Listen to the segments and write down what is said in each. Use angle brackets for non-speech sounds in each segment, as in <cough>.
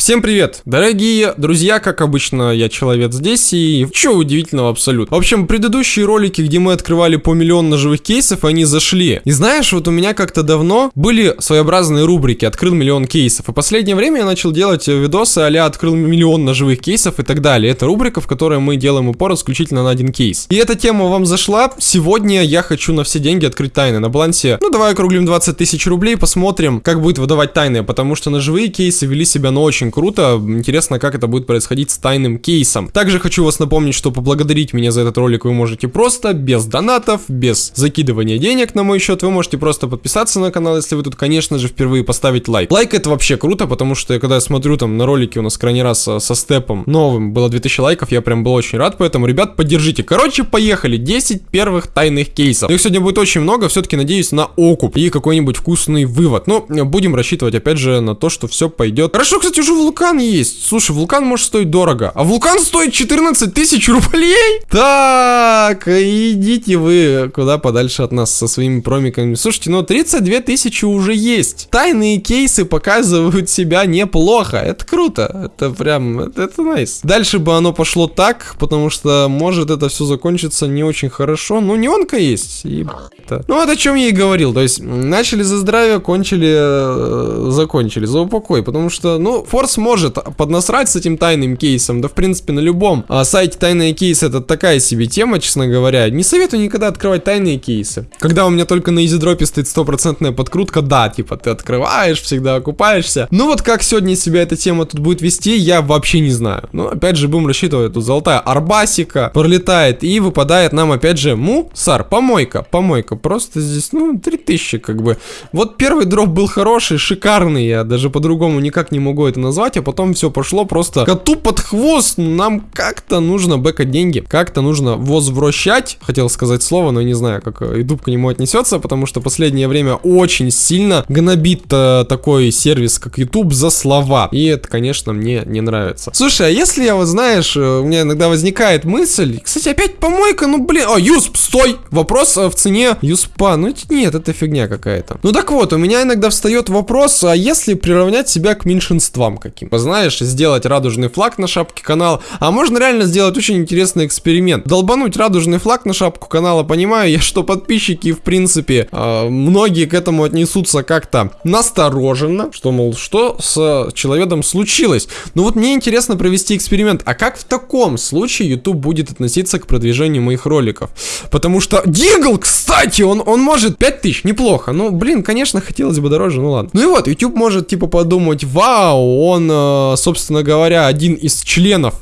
Всем привет, дорогие друзья, как обычно, я человек здесь, и что удивительного абсолютно. В общем, предыдущие ролики, где мы открывали по миллион ножевых кейсов, они зашли. И знаешь, вот у меня как-то давно были своеобразные рубрики «Открыл миллион кейсов», и последнее время я начал делать видосы а «Открыл миллион ножевых кейсов» и так далее. Это рубрика, в которой мы делаем упор исключительно на один кейс. И эта тема вам зашла. Сегодня я хочу на все деньги открыть тайны на балансе. Ну, давай округлим 20 тысяч рублей, посмотрим, как будет выдавать тайны, потому что ножевые кейсы вели себя, ну, очень очень круто. Интересно, как это будет происходить с тайным кейсом. Также хочу вас напомнить, что поблагодарить меня за этот ролик вы можете просто, без донатов, без закидывания денег на мой счет. Вы можете просто подписаться на канал, если вы тут, конечно же, впервые поставить лайк. Лайк это вообще круто, потому что когда я смотрю там на ролики у нас крайний раз со, со степом новым, было 2000 лайков, я прям был очень рад, поэтому, ребят, поддержите. Короче, поехали. 10 первых тайных кейсов. Их сегодня будет очень много, все-таки надеюсь на окуп и какой-нибудь вкусный вывод. Но будем рассчитывать, опять же, на то, что все пойдет. Хорошо, кстати, уже вулкан есть. Слушай, вулкан может стоить дорого. А вулкан стоит 14 тысяч рублей? <laughs> Так, идите вы куда подальше от нас со своими промиками. Слушайте, ну 32 тысячи уже есть. Тайные кейсы показывают себя неплохо. Это круто. Это прям, это, это nice. Дальше бы оно пошло так, потому что может это все закончиться не очень хорошо. Ну, неонка есть. И это. Ну, вот о чем я и говорил. То есть, начали за здравие, кончили, э, закончили за упокой. Потому что, ну, форс может поднасрать с этим тайным кейсом. Да, в принципе, на любом а, сайте тайные кейсы это такая себе тема, честно говоря. Не советую никогда открывать тайные кейсы. Когда у меня только на изидропе стоит стопроцентная подкрутка, да, типа, ты открываешь, всегда окупаешься. Ну, вот как сегодня себя эта тема тут будет вести, я вообще не знаю. Ну, опять же, будем рассчитывать, тут золотая арбасика пролетает и выпадает нам, опять же, мусор, помойка, помойка просто здесь, ну, 3000 как бы. Вот первый дроп был хороший, шикарный, я даже по-другому никак не могу это назвать, а потом все пошло просто коту под хвост. Нам как-то нужно бэкать деньги, как-то нужно возвращать, хотел сказать слово, но не знаю, как YouTube к нему отнесется, потому что последнее время очень сильно гнобит э, такой сервис, как YouTube, за слова. И это, конечно, мне не нравится. Слушай, а если я, вот знаешь, э, у меня иногда возникает мысль, кстати, опять помойка, ну блин, о, Юсп, стой! Вопрос э, в цене Юспа. Ну нет, это фигня какая-то. Ну так вот, у меня иногда встает вопрос, а если приравнять себя к меньшинствам каким? Знаешь, сделать радужный флаг на шапке канала, а можно реально сделать очень интересный эксперимент. Долбануть радужный флаг на шапку канала, понимаю я, что подписчики, в принципе, э, многие к этому отнесутся как-то настороженно, что, мол, что с человеком случилось. Но вот мне интересно провести эксперимент, а как в таком случае YouTube будет относиться к продвижению моих роликов? Потому что Дигл, кстати, он, он может 5000, неплохо. Ну, блин, конечно, хотелось бы дороже, ну ладно. Ну и вот, YouTube может, типа, подумать, вау, он, э, собственно говоря, один из членов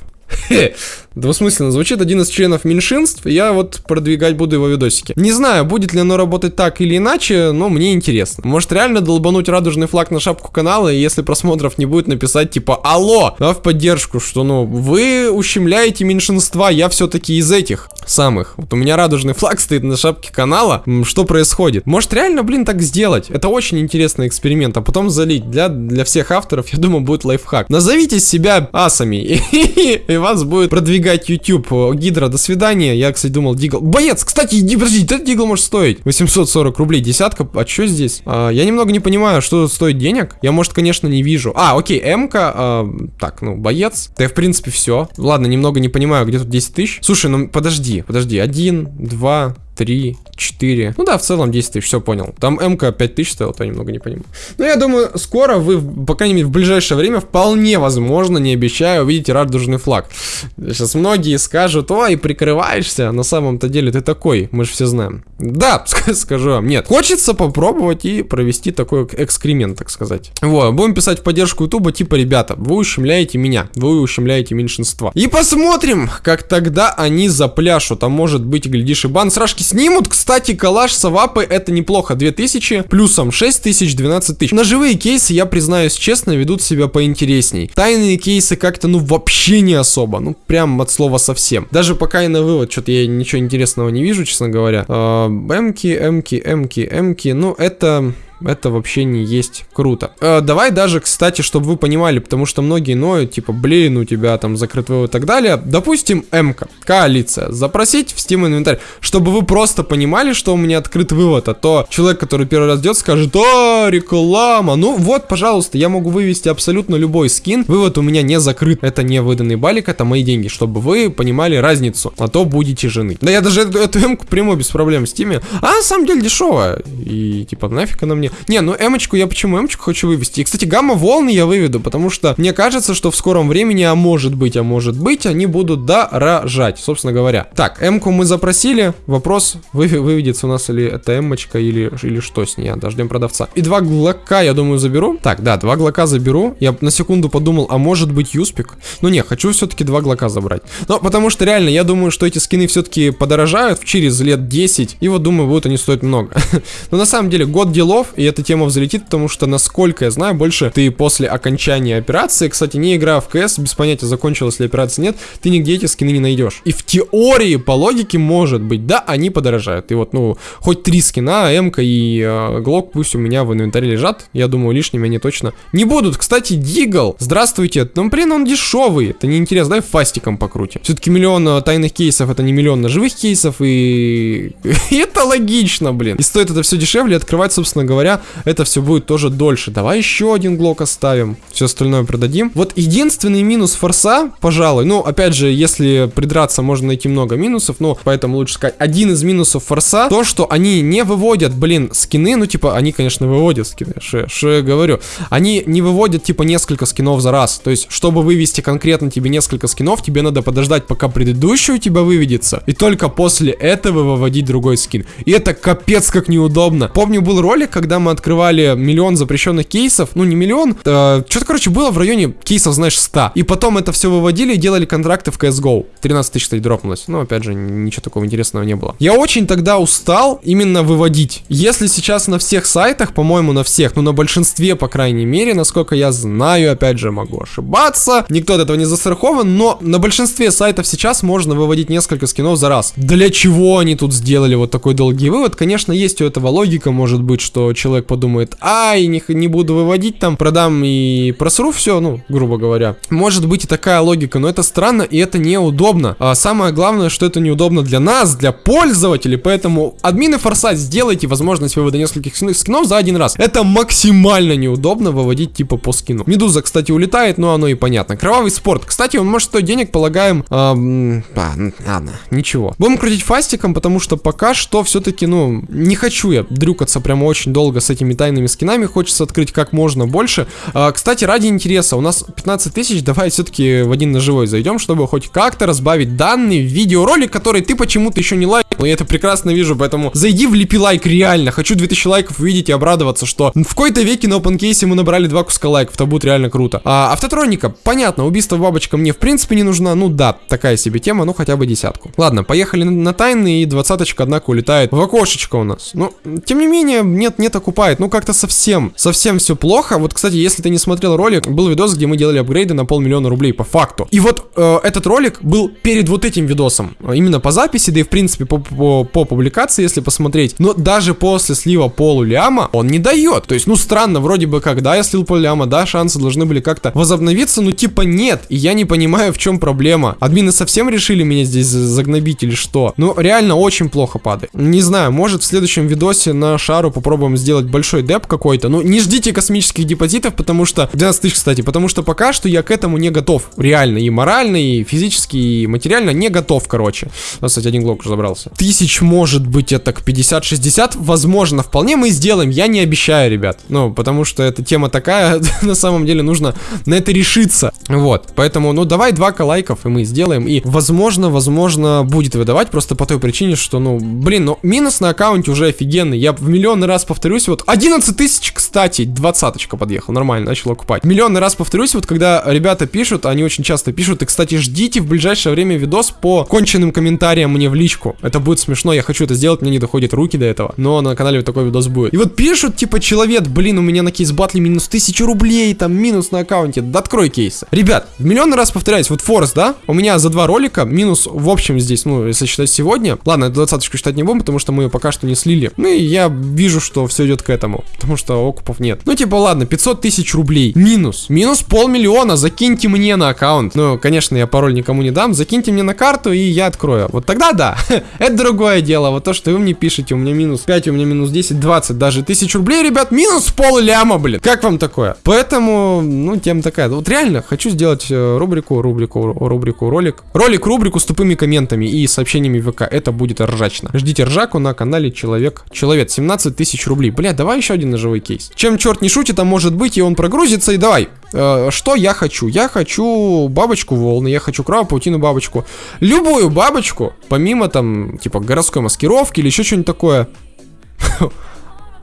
<laughs> Двусмысленно звучит один из членов меньшинств, я вот продвигать буду его видосики. Не знаю, будет ли оно работать так или иначе, но мне интересно. Может реально долбануть радужный флаг на шапку канала, и если просмотров не будет, написать типа «Алло!» да, в поддержку, что ну, вы ущемляете меньшинства, я все-таки из этих самых. Вот у меня радужный флаг <laughs> стоит на шапке канала, что происходит? Может реально, блин, так сделать? Это очень интересный эксперимент, а потом залить. Для, для всех авторов, я думаю, будет лайфхак. Назовите себя асами, <laughs> и вас будет продвигать продвигать YouTube. Гидра, до свидания. Я, кстати, думал, Дигл... Боец, кстати, иди, подожди, этот Дигл может стоить 840 рублей, десятка. А что здесь? А, я немного не понимаю, что стоит денег. Я, может, конечно, не вижу. А, окей, М-ка. А, так, ну, боец. Да, в принципе, все. Ладно, немного не понимаю, где тут 10 тысяч. Слушай, ну, подожди, подожди. Один, два, три, четыре. Ну да, в целом 10 тысяч, все понял. Там МК 5 тысяч стоил, то я немного не понимаю. Но я думаю, скоро вы, по крайней мере, в ближайшее время, вполне возможно, не обещаю, увидите радужный флаг. Сейчас многие скажут, ой, прикрываешься, на самом-то деле ты такой, мы же все знаем. Да, <laughs> скажу вам, нет. Хочется попробовать и провести такой экскремент, так сказать. Вот, будем писать в поддержку ютуба, типа, ребята, вы ущемляете меня, вы ущемляете меньшинство. И посмотрим, как тогда они запляшут, а может быть, глядишь, и бан сражки снимут. Кстати, калаш савапы это неплохо. 2000, плюсом 6000, 12 тысяч. Ножевые кейсы, я признаюсь честно, ведут себя поинтересней. Тайные кейсы как-то, ну, вообще не особо. Ну, прям от слова совсем. Даже пока и на вывод, что-то я ничего интересного не вижу, честно говоря. Э, эмки, эмки, эмки, эмки. Ну, это... Это вообще не есть круто. Э, давай даже, кстати, чтобы вы понимали, потому что многие ноют, типа, блин, у тебя там закрыт вывод и так далее. Допустим, МК, коалиция, запросить в Steam инвентарь, чтобы вы просто понимали, что у меня открыт вывод, а то человек, который первый раз идет, скажет, а, реклама. Ну вот, пожалуйста, я могу вывести абсолютно любой скин. Вывод у меня не закрыт. Это не выданный балик, это мои деньги, чтобы вы понимали разницу. А то будете жены. Да я даже эту, эту эмку приму без проблем в стиме. А на самом деле дешевая. И типа нафиг она мне. Не, ну эмочку я почему эмочку хочу вывести? И, кстати, гамма-волны я выведу, потому что мне кажется, что в скором времени, а может быть, а может быть, они будут дорожать, собственно говоря. Так, эмку мы запросили. Вопрос, вы, выведется у нас или это эмочка, или, или что с ней. Дождем продавца. И два глока, я думаю, заберу. Так, да, два глока заберу. Я на секунду подумал, а может быть юспик? Ну не, хочу все-таки два глока забрать. Но потому что реально, я думаю, что эти скины все-таки подорожают через лет 10. И вот думаю, будут они стоить много. <laughs> Но на самом деле, год делов, и эта тема взлетит, потому что, насколько я знаю, больше ты после окончания операции, кстати, не играя в КС, без понятия, закончилась ли операция, нет, ты нигде эти скины не найдешь. И в теории, по логике, может быть, да, они подорожают. И вот, ну, хоть три скина, М и э, Глок пусть у меня в инвентаре лежат. Я думаю, лишними они точно не будут. Кстати, Дигл, здравствуйте. Ну, блин, он дешевый. Это неинтересно. Давай фастиком покрутим. Все-таки миллион э, тайных кейсов, это не миллион ножевых кейсов, и... <laughs> это логично, блин. И стоит это все дешевле, открывать, собственно говоря, это все будет тоже дольше. Давай еще один глок оставим. Все остальное продадим. Вот единственный минус форса, пожалуй, ну, опять же, если придраться, можно найти много минусов, но поэтому лучше сказать, один из минусов форса, то, что они не выводят, блин, скины, ну, типа, они, конечно, выводят скины, что я говорю, они не выводят, типа, несколько скинов за раз, то есть, чтобы вывести конкретно тебе несколько скинов, тебе надо подождать, пока предыдущий у тебя выведется, и только после этого выводить другой скин, и это капец как неудобно. Помню, был ролик, когда мы открывали миллион запрещенных кейсов, ну, не миллион, э, что-то, короче, было в районе кейсов, знаешь, 100, и потом это все выводили и делали контракты в CSGO, 13 тысяч, кстати, дропнулось, ну, опять же, ничего такого интересного не было. Я очень тогда устал именно выводить. Если сейчас на всех сайтах, по-моему, на всех, ну на большинстве, по крайней мере, насколько я знаю, опять же, могу ошибаться, никто от этого не застрахован, но на большинстве сайтов сейчас можно выводить несколько скинов за раз. Для чего они тут сделали вот такой долгий вывод? Конечно, есть у этого логика, может быть, что человек подумает, ай, не, не буду выводить там, продам и просру все, ну, грубо говоря. Может быть и такая логика, но это странно и это неудобно. А самое главное, что это неудобно для нас, для пользователей, поэтому админы форсать сделайте возможность вывода нескольких скинов за один раз. Это максимально неудобно выводить типа по скину. Медуза, кстати, улетает, но оно и понятно. Кровавый спорт. Кстати, он может стоить денег, полагаем... Эм, а, ладно, ничего. Будем крутить фастиком, потому что пока что все-таки, ну, не хочу я дрюкаться прямо очень долго с этими тайными скинами. Хочется открыть как можно больше. А, кстати, ради интереса, у нас 15 тысяч, давай все-таки в один ножевой зайдем, чтобы хоть как-то разбавить данный видеоролик, который ты почему-то еще не лайкнул. Я это прекрасно вижу, поэтому зайди, влепи лайк, реально. Хочу 2000 лайков увидеть и обрадоваться, что в какой-то веке на OpenCase мы набрали два куска лайков. Это будет реально круто. А, автотроника, понятно, убийство бабочка мне в принципе не нужна. Ну да, такая себе тема, ну хотя бы десятку. Ладно, поехали на, на тайны, и двадцаточка, однако, улетает в окошечко у нас. Ну, тем не менее, нет, нет, окупает. Ну, как-то совсем, совсем все плохо. Вот, кстати, если ты не смотрел ролик, был видос, где мы делали апгрейды на полмиллиона рублей по факту. И вот э, этот ролик был перед вот этим видосом. Именно по записи, да и в принципе по, по, по публикации, если посмотреть. Но даже после слива полуляма он не дает. То есть, ну, странно, вроде бы как, да, я слил полуляма, да, шансы должны были как-то возобновиться, но типа нет. И я не понимаю, в чем проблема. Админы совсем решили меня здесь загнобить или что? Ну, реально очень плохо падает. Не знаю, может в следующем видосе на шару попробуем сделать большой деп какой-то. Ну, не ждите космических депозитов, потому что... 12 тысяч, кстати, потому что пока что я к этому не готов. Реально, и морально, и физически, и материально не готов, короче. У нас, кстати, один глок уже забрался. Тысяч, может быть, это к 50-60. Возможно, вполне мы сделаем. Я не обещаю, ребят. Ну, потому что эта тема такая, <laughs> на самом деле нужно на это решиться. Вот, поэтому, ну, давай 2 лайков, и мы сделаем. И, возможно, возможно, будет выдавать просто по той причине, что, ну, блин, ну, минус на аккаунте уже офигенный. Я в миллионный раз повторюсь, вот, 11 тысяч, кстати, двадцаточка подъехал, нормально, начал окупать. Миллионный раз повторюсь, вот, когда ребята пишут, они очень часто пишут, и, кстати, ждите в ближайшее время видос по конченным комментариям мне в личку. Это будет смешно, я хочу это сделать, мне не доходят руки до этого, но на канале вот такой видос будет. И вот пишут, типа, человек, блин, у меня на кейс батле минус 1000 рублей, там, минус на аккаунте, да открой кейсы. Ребят, миллионный раз повторяюсь, вот Форс, да, у меня за два ролика минус в общем здесь, ну, если считать сегодня, ладно, двадцаточку считать не будем, потому что мы пока что не слили. Ну и я вижу, что все идет к этому, потому что окупов нет. Ну, типа, ладно, 500 тысяч рублей. Минус. Минус полмиллиона. Закиньте мне на аккаунт. Ну, конечно, я пароль никому не дам. Закиньте мне на карту, и я открою. Вот тогда да. <laughs> Это другое дело. Вот то, что вы мне пишете, у меня минус 5, у меня минус 10, 20, даже тысяч рублей, ребят, минус пол ляма, блин. Как вам такое? Поэтому, ну, тем такая. Вот реально, хочу сделать э, рубрику, рубрику, рубрику, ролик. Ролик, рубрику с тупыми комментами и сообщениями ВК. Это будет ржачно. Ждите ржаку на канале Человек. Человек, 17 тысяч рублей. Бля, давай еще один ножевой кейс. Чем черт не шутит, а может быть, и он прогрузится, и давай. Э, что я хочу? Я хочу бабочку волны, я хочу кровопаутину бабочку. Любую бабочку, помимо там, типа, городской маскировки или еще что-нибудь такое. <laughs>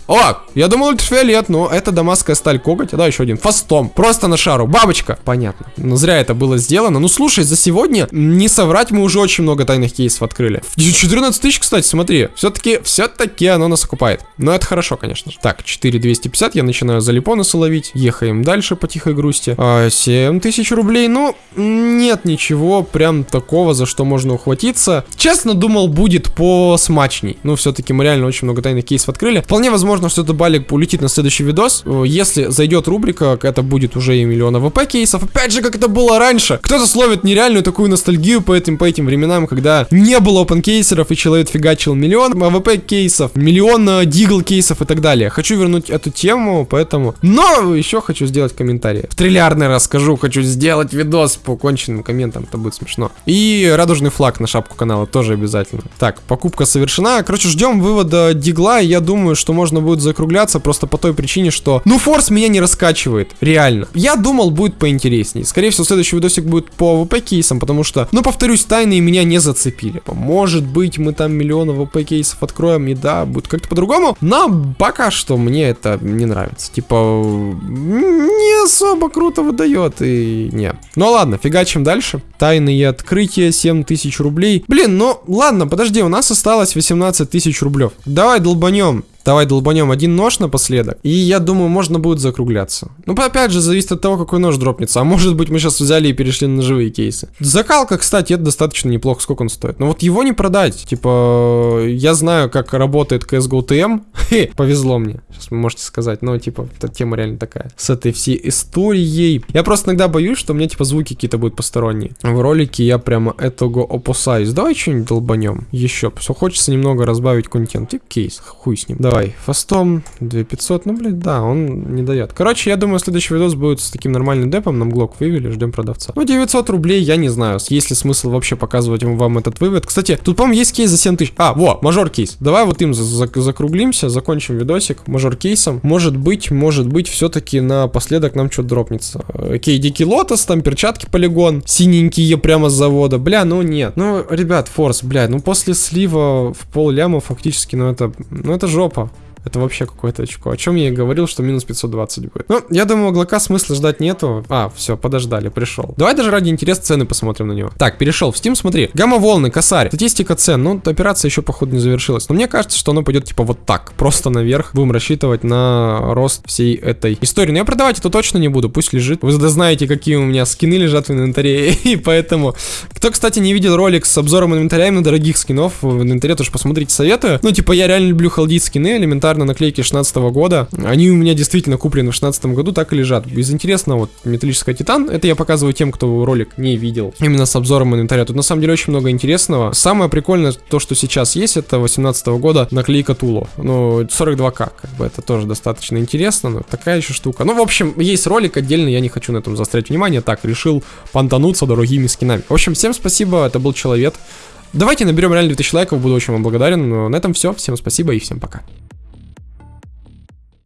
О, я думал ультрафиолет, но это дамасская сталь коготь. Да, еще один. Фастом. Просто на шару. Бабочка. Понятно. Но зря это было сделано. Ну, слушай, за сегодня, не соврать, мы уже очень много тайных кейсов открыли. 14 тысяч, кстати, смотри. Все-таки, все-таки оно нас окупает. Но это хорошо, конечно. Так, 4250. Я начинаю залипонусы ловить. Ехаем дальше по тихой грусти. А, 7 тысяч рублей. Ну, нет ничего прям такого, за что можно ухватиться. Честно, думал, будет посмачней. Ну, все-таки мы реально очень много тайных кейсов открыли. Вполне возможно, возможно, что этот балик улетит на следующий видос. Если зайдет рубрика, это будет уже и миллион АВП кейсов. Опять же, как это было раньше. Кто-то словит нереальную такую ностальгию по этим, по этим временам, когда не было open кейсеров и человек фигачил миллион АВП кейсов, миллион э, дигл кейсов и так далее. Хочу вернуть эту тему, поэтому... Но еще хочу сделать комментарий. В триллиардный расскажу, хочу сделать видос по конченным комментам, это будет смешно. И радужный флаг на шапку канала тоже обязательно. Так, покупка совершена. Короче, ждем вывода дигла, я думаю, что можно будет закругляться просто по той причине, что, ну, форс меня не раскачивает, реально. Я думал, будет поинтереснее. Скорее всего, следующий видосик будет по ВП кейсам, потому что, ну, повторюсь, тайные меня не зацепили. Может быть, мы там миллион ВП кейсов откроем, и да, будет как-то по-другому, но пока что мне это не нравится. Типа, не особо круто выдает, и не. Ну ладно, фигачим дальше. Тайные открытия, 7000 рублей. Блин, ну ладно, подожди, у нас осталось 18 тысяч рублев. Давай долбанем. Давай долбанем один нож напоследок. И я думаю, можно будет закругляться. Ну, опять же, зависит от того, какой нож дропнется. А может быть, мы сейчас взяли и перешли на живые кейсы. Закалка, кстати, это достаточно неплохо. Сколько он стоит? Но вот его не продать. Типа, я знаю, как работает CSGO <laughs> TM. Повезло мне. Сейчас вы можете сказать. Но, типа, эта тема реально такая. С этой всей историей. Я просто иногда боюсь, что у меня, типа, звуки какие-то будут посторонние. В ролике я прямо этого опасаюсь. Давай что-нибудь долбанем. Еще. Все хочется немного разбавить контент. Тип кейс. Хуй с ним. Давай Давай, фастом 2500, ну, блядь, да, он не дает. Короче, я думаю, следующий видос будет с таким нормальным депом, нам глок вывели, ждем продавца. Ну, 900 рублей, я не знаю, есть ли смысл вообще показывать вам этот вывод. Кстати, тут, по-моему, есть кейс за 7000. А, во, мажор кейс. Давай вот им закруглимся, закончим видосик мажор кейсом. Может быть, может быть, все-таки напоследок нам что-то дропнется. Окей, дикий лотос, там перчатки полигон, синенькие прямо с завода. Бля, ну нет. Ну, ребят, форс, бля, ну после слива в пол ляма фактически, ну это, ну это жопа. Это вообще какое-то очко. О чем я и говорил, что минус 520 будет. Ну, я думаю, Глока смысла ждать нету. А, все, подождали, пришел. Давай даже ради интереса цены посмотрим на него. Так, перешел в Steam, смотри. Гамма-волны, косарь. Статистика цен. Ну, операция еще, походу, не завершилась. Но мне кажется, что оно пойдет типа вот так. Просто наверх. Будем рассчитывать на рост всей этой истории. Но я продавать это точно не буду. Пусть лежит. Вы знаете, какие у меня скины лежат в инвентаре. <laughs> И поэтому... Кто, кстати, не видел ролик с обзором инвентаря именно дорогих скинов в инвентаре, тоже посмотрите, советую. Ну, типа, я реально люблю халдить скины элементарно элементарно наклейки 16 года. Они у меня действительно куплены в 16 году, так и лежат. Из интересного, вот, металлическая титан, это я показываю тем, кто ролик не видел. Именно с обзором инвентаря. Тут на самом деле очень много интересного. Самое прикольное, то, что сейчас есть, это 18 года наклейка Тулов. Ну, 42к, как бы, это тоже достаточно интересно, но такая еще штука. Ну, в общем, есть ролик отдельно, я не хочу на этом заострять внимание, так, решил понтануться дорогими скинами. В общем, всем спасибо, это был Человек. Давайте наберем реально 2000 лайков, буду очень вам благодарен. Но на этом все. Всем спасибо и всем пока.